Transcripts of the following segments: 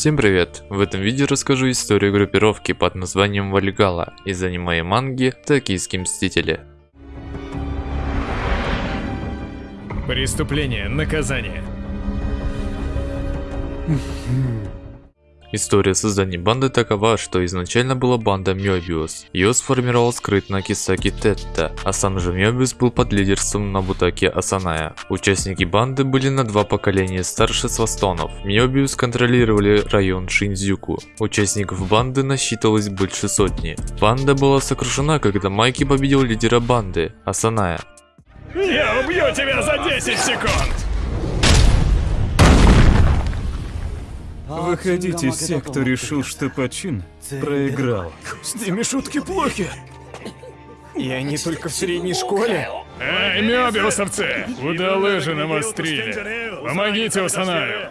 Всем привет! В этом видео расскажу историю группировки под названием Вальгала из аниме и манги «Токийские мстители». Преступление, наказание. История создания банды такова, что изначально была банда Мёбиус. Ее сформировал скрытно Кисаки Тетта, а сам же Мёбиус был под лидерством Набутаки Асаная. Участники банды были на два поколения старше свастонов. Мёбиус контролировали район Шинзюку. Участников банды насчитывалось больше сотни. Банда была сокрушена, когда Майки победил лидера банды, Асаная. Я убью тебя за 10 секунд! Выходите из тех, кто решил, что почин проиграл. С ними шутки плохи. И они только в средней школе. Эй, мёбиусовцы! Куда лыжи навострили? Помогите Усанаю!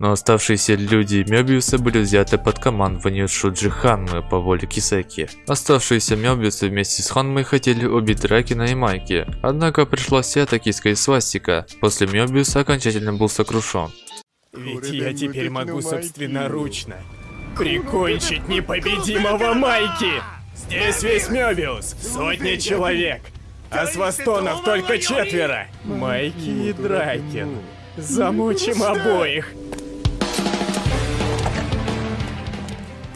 Но оставшиеся люди Мёбиуса были взяты под командование Шуджи Ханмы по воле Кисеки. Оставшиеся Мёбиусы вместе с Ханмой хотели убить Ракина и Майки, однако пришла вся токийская свастика. После Мёбиуса окончательно был сокрушен. Ведь я теперь могу собственноручно прикончить непобедимого Майки! Здесь весь Мёбиус, сотни человек, а с Вастонов только четверо. Майки и Дракин. Замучим обоих.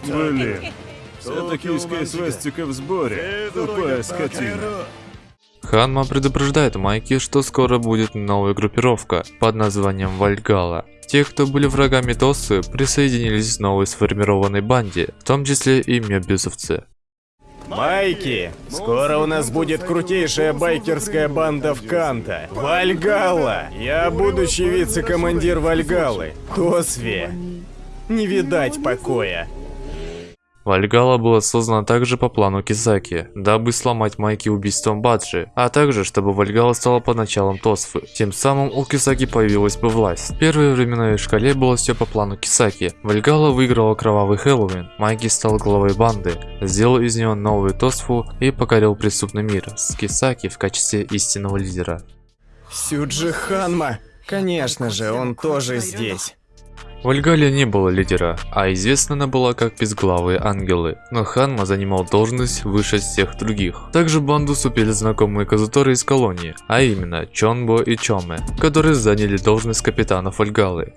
Блин, вся токийская свастика в сборе. Тупая скотина. Ханма предупреждает Майки, что скоро будет новая группировка под названием Вальгала. Те, кто были врагами Тосы, присоединились к новой сформированной банде, в том числе и мебиусовцы. Майки, скоро у нас будет крутейшая байкерская банда в Канта. Вальгалла! Я будущий вице-командир Вальгаллы. Тосве. Не видать покоя. Вальгала была создана также по плану Кизаки, дабы сломать Майки убийством Баджи, а также чтобы Вальгала стала по началам Тосфы. Тем самым у Кисаки появилась бы власть. В первой временной шкале было все по плану Кисаки. Вальгала выиграла кровавый Хэллоуин, Майки стал главой банды, сделал из нее новую Тосфу и покорил преступный мир с Кисаки в качестве истинного лидера. Сюджи Ханма. Конечно же, он тоже здесь. В Альгале не было лидера, а известна она была как безглавые ангелы, но Ханма занимал должность выше всех других. Также банду супели знакомые Казуторы из колонии, а именно Чонбо и Чоме, которые заняли должность капитанов Альгалы.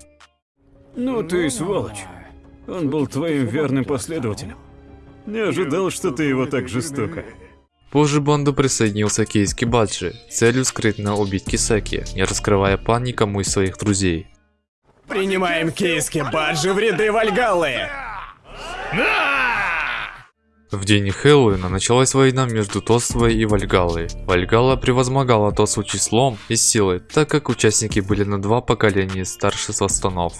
Ну ты сволочь. Он был твоим верным последователем. Не ожидал, что ты его так жестоко. Позже банду присоединился Кейски Баджи, целью скрытно убить Кисаки, не раскрывая план никому из своих друзей. Принимаем Кейски Баджи в ряды Вальгаллы! В день Хэллоуина началась война между Тосвой и Вальгалой. Вальгала превозмогала Тосву числом и силой, так как участники были на два поколения старше свастонов.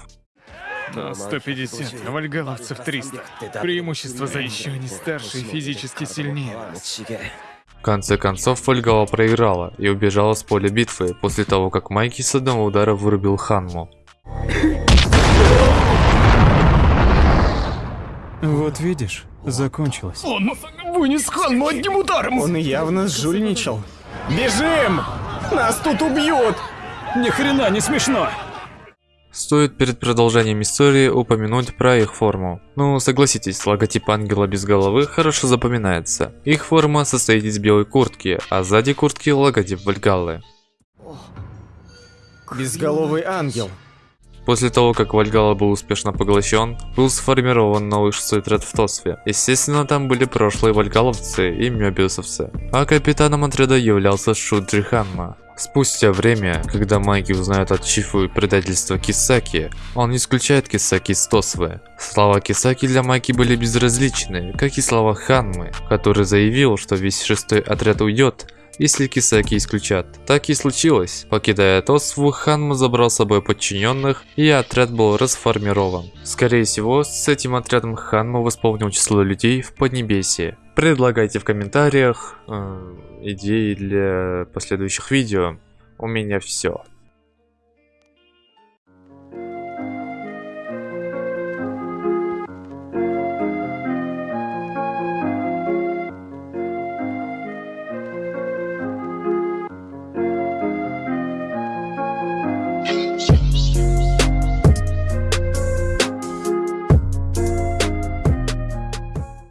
Нас 150, а вальгаловцев 300. Преимущество за еще они старше и физически сильнее нас. В конце концов Вальгала проиграла и убежала с поля битвы после того, как Майки с одного удара вырубил Ханму. Вот видишь, закончилось. Он вынес Ханму одним ударом! Он явно жульничал. Бежим! Нас тут убьют! Ни хрена не смешно. Стоит перед продолжением истории упомянуть про их форму. Ну, согласитесь, логотип ангела без головы хорошо запоминается. Их форма состоит из белой куртки, а сзади куртки логотип Вальгаллы. Безголовый ангел. После того, как Вальгала был успешно поглощен, был сформирован новый шестой отряд в Тосфе. Естественно, там были прошлые вальгаловцы и мёбиусовцы. А капитаном отряда являлся Шуджи Ханма. Спустя время, когда Майки узнает от Чифу предательство Кисаки, он исключает Кисаки из Тосвы. Слова Кисаки для Майки были безразличны, как и слова Ханмы, который заявил, что весь шестой отряд уйдет, если Кисаки исключат. Так и случилось. Покидая Тосву, Ханма забрал с собой подчиненных, и отряд был расформирован. Скорее всего, с этим отрядом Ханма восполнил число людей в Поднебесье. Предлагайте в комментариях э, идеи для последующих видео. У меня все.